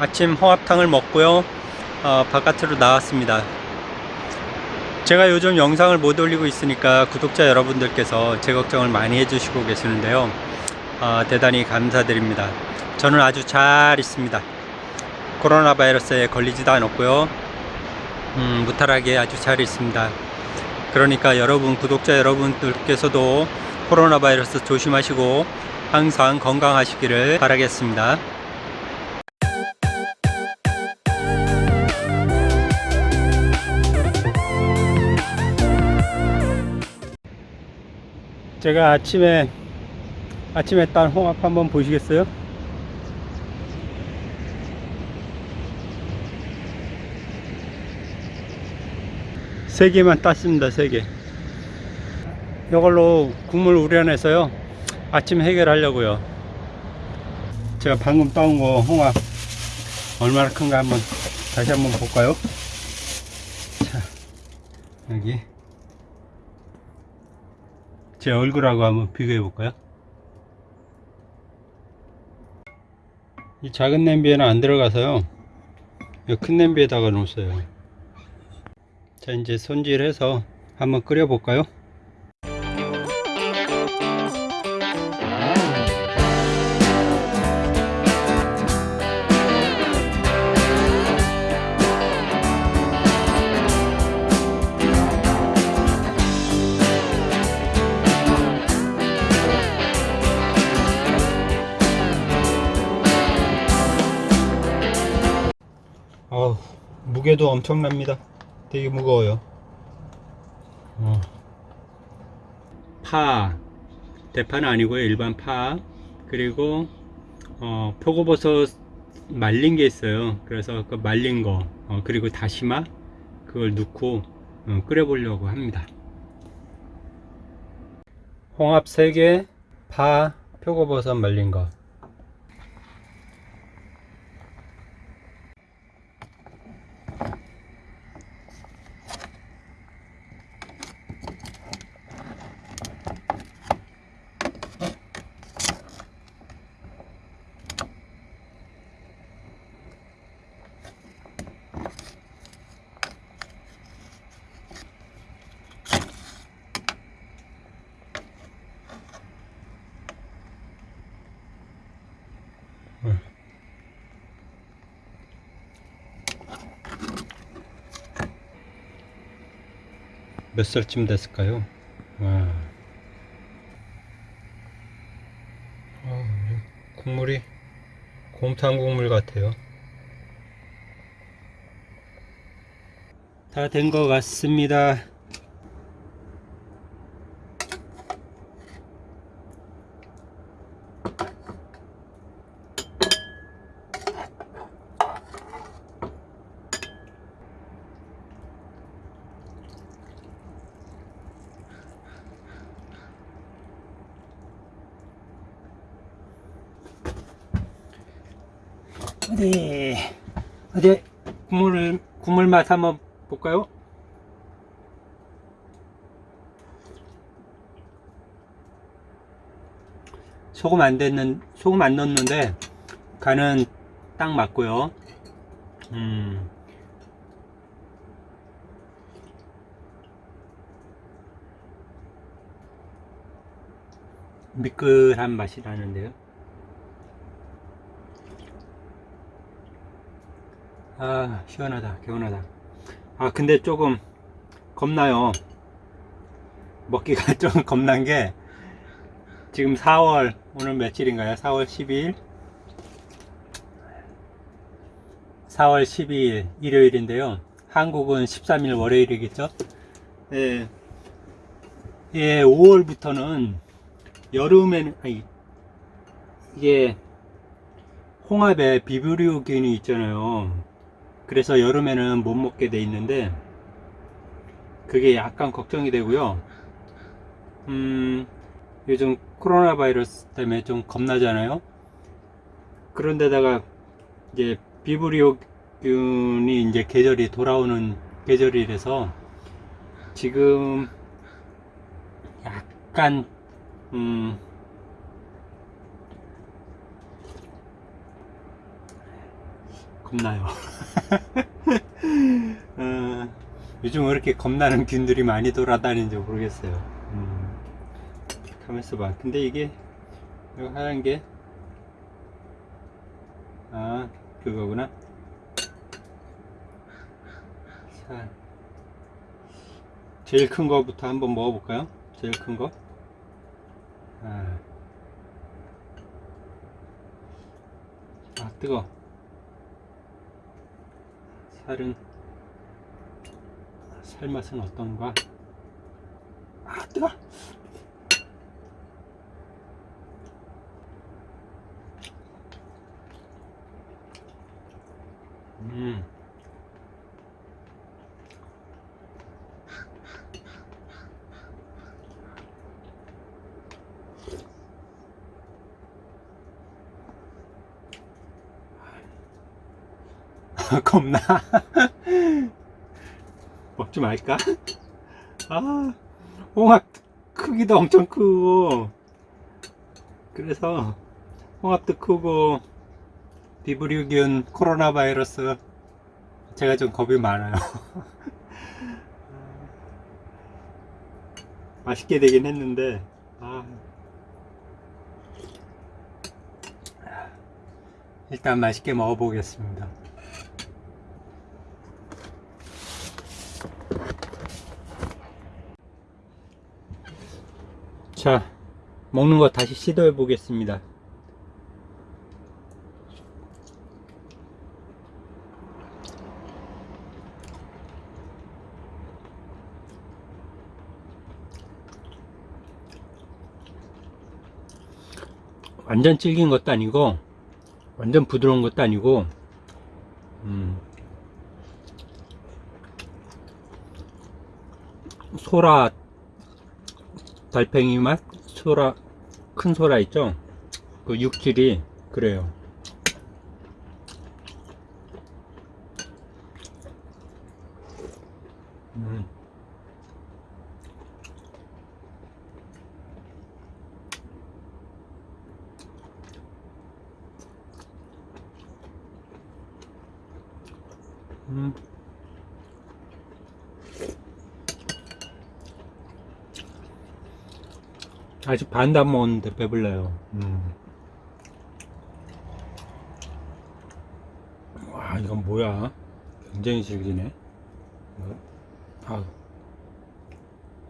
아침 홍합탕을 먹고요. 어, 바깥으로 나왔습니다. 제가 요즘 영상을 못 올리고 있으니까 구독자 여러분들께서 제 걱정을 많이 해주시고 계시는데요. 어, 대단히 감사드립니다. 저는 아주 잘 있습니다. 코로나 바이러스에 걸리지도 않았고요. 음, 무탈하게 아주 잘 있습니다. 그러니까 여러분 구독자 여러분들께서도 코로나 바이러스 조심하시고 항상 건강하시기를 바라겠습니다 제가 아침에 아침에 딴 홍합 한번 보시겠어요? 세 개만 땄습니다 세 개. 이걸로 국물 우려내서요 아침 해결하려고요. 제가 방금 따온 거 홍합 얼마나 큰가 한번 다시 한번 볼까요? 자 여기 제 얼굴하고 한번 비교해 볼까요? 이 작은 냄비에는 안 들어가서요. 이큰 냄비에다가 놓았어요. 자, 이제 손질해서 한번 끓여 볼까요? 어우, 무게도 엄청납니다. 되게 무거워요. 어. 파, 대파는 아니고요. 일반 파. 그리고, 어, 표고버섯 말린 게 있어요. 그래서 그 말린 거, 어, 그리고 다시마, 그걸 넣고 어, 끓여 보려고 합니다. 홍합 3개, 파, 표고버섯 말린 거. 몇 살쯤 됐을까요? 와. 아, 국물이 곰탕 국물 같아요. 다 된 것 같습니다. 어디 어디 국물 국물 맛 한번 볼까요? 소금 안 됐는 소금 안 넣었는데 간은 딱 맞고요. 음. 미끌한 맛이 나는데요. 아 시원하다 개운하다. 아 근데 조금 겁나요. 먹기가 좀 겁난 게 지금 4월 오늘 며칠인가요? 4월 12일? 4월 12일 일요일인데요. 한국은 13일 월요일이겠죠? 예, 예 5월부터는 여름에는 아니 이게 홍합에 비브리오균이 있잖아요 그래서 여름에는 못 먹게 돼 있는데 그게 약간 걱정이 되고요 음 요즘 코로나 바이러스 때문에 좀 겁나잖아요 그런데다가 이제 비브리오균이 이제 계절이 돌아오는 계절이라서 지금 약간 음 겁나요. 어, 요즘 왜 이렇게 겁나는 균들이 많이 돌아다니는지 모르겠어요. 음, 가만있어 봐. 근데 이게, 이거 하얀 게, 아, 그거구나. 자, 제일 큰 거부터 한번 먹어볼까요? 제일 큰 거. 아, 아 뜨거. 살은 살 맛은 어떤가? 아 뜨거. 음. 겁나 먹지 말까? 아 홍합 크기도 엄청 크고 그래서 홍합도 크고 비브리오균 코로나 바이러스 제가 좀 겁이 많아요 맛있게 되긴 했는데 아. 일단 맛있게 먹어보겠습니다 자 먹는 거 다시 시도해 보겠습니다. 완전 질긴 것도 아니고 완전 부드러운 것도 아니고 음, 소라 달팽이 맛 소라 큰 소라 있죠 그 육질이 그래요 음. 음. 아직 반도 안 먹었는데 배불러요. 음. 와, 이건 뭐야? 굉장히 질기네. 뭐? 아,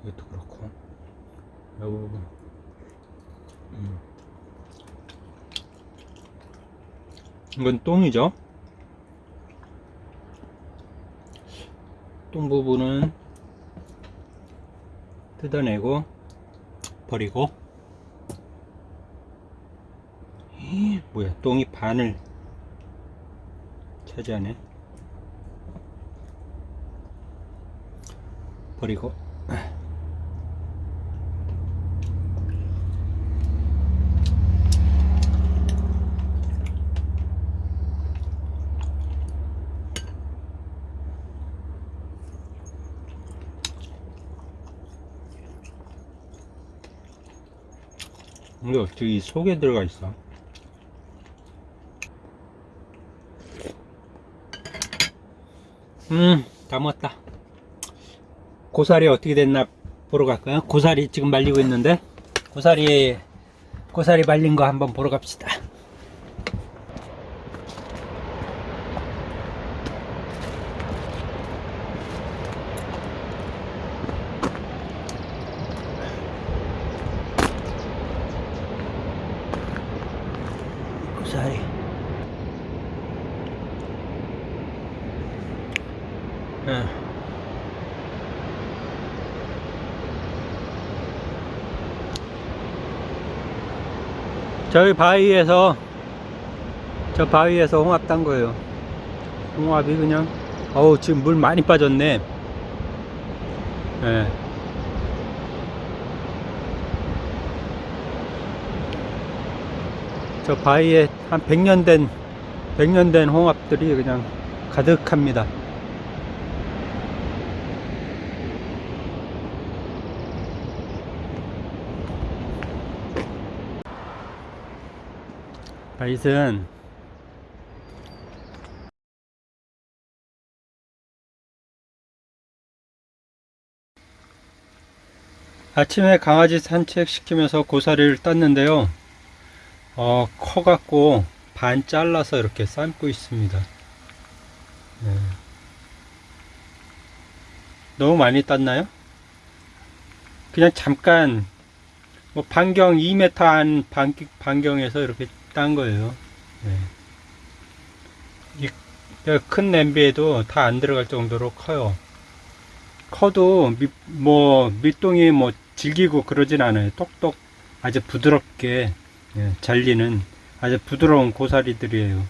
이것도 그렇고. 이 부분. 음. 이건 똥이죠? 똥 부분은 뜯어내고 버리고. 이, 뭐야 똥이 반을 차지하네. 버리고 이게 어떻게 이 속에 들어가 있어? 음다 먹었다. 고사리 어떻게 됐나 보러 갈까요? 고사리 지금 말리고 있는데 고사리 고사리 말린 거 한번 보러 갑시다 고사리 응. 저희 바위에서 저 바위에서 홍합 딴 거예요. 홍합이 그냥 어우 지금 물 많이 빠졌네. 예. 저 바위에 한 100년 된 100년 된 홍합들이 그냥 가득합니다 바이슨 아침에 강아지 산책시키면서 고사리를 땄는데요 어, 커갖고 반 잘라서 이렇게 삶고 있습니다 네. 너무 많이 땄나요? 그냥 잠깐 뭐 반경 2m 안 반, 반경에서 이렇게 딴 거예요. 네. 이, 큰 냄비에도 다 안 들어갈 정도로 커요. 커도 밑, 뭐 밑동이 뭐 질기고 그러진 않아요. 똑똑 아주 부드럽게 예, 잘리는 아주 부드러운 고사리들이에요.